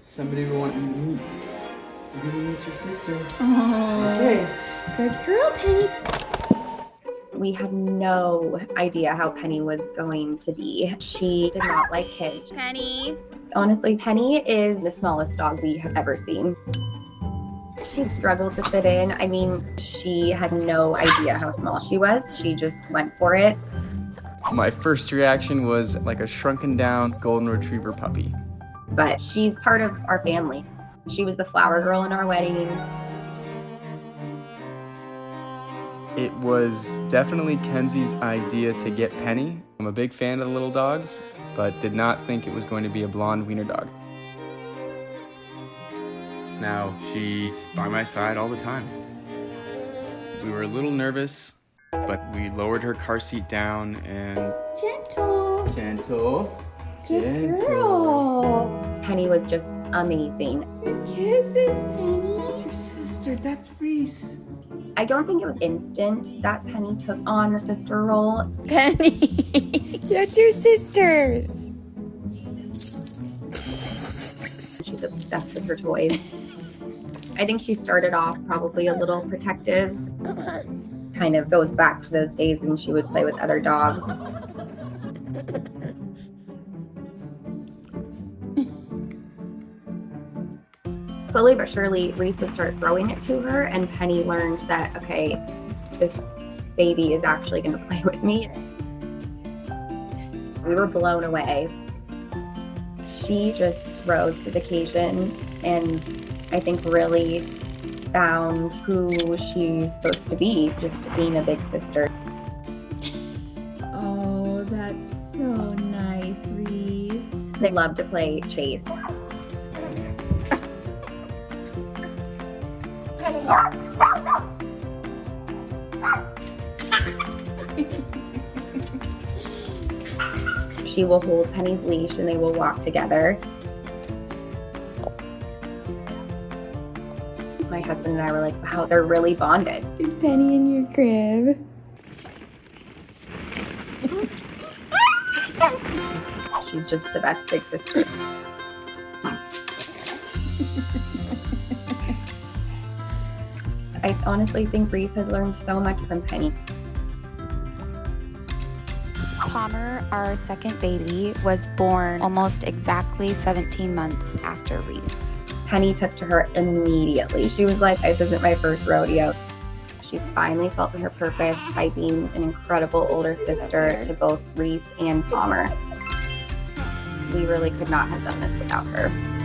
Somebody will want you to meet. You're gonna meet your sister. Oh, Okay. good girl, Penny. We had no idea how Penny was going to be. She did not like kids. Penny. Honestly, Penny is the smallest dog we have ever seen. She struggled to fit in. I mean, she had no idea how small she was. She just went for it. My first reaction was like a shrunken down golden retriever puppy. But she's part of our family. She was the flower girl in our wedding. It was definitely Kenzie's idea to get Penny. I'm a big fan of the little dogs, but did not think it was going to be a blonde wiener dog. Now, she's by my side all the time. We were a little nervous, but we lowered her car seat down and Gentle. gentle, Good girl. Penny was just amazing. Kisses, Penny. That's your sister. That's Reese. I don't think it was instant that Penny took on the sister role. Penny. That's your sisters. She's obsessed with her toys. I think she started off probably a little protective. Kind of goes back to those days when she would play with other dogs. Slowly but surely, Reese would start throwing it to her, and Penny learned that, okay, this baby is actually going to play with me. We were blown away. She just rose to the occasion and I think really found who she's supposed to be, just being a big sister. Oh, that's so nice, Reese. They love to play chase. She will hold Penny's leash and they will walk together. My husband and I were like, wow, they're really bonded. Is Penny in your crib? She's just the best big sister. I honestly think Reese has learned so much from Penny. Palmer, our second baby, was born almost exactly 17 months after Reese. Penny took to her immediately. She was like, this isn't my first rodeo. She finally felt her purpose by being an incredible older sister to both Reese and Palmer. We really could not have done this without her.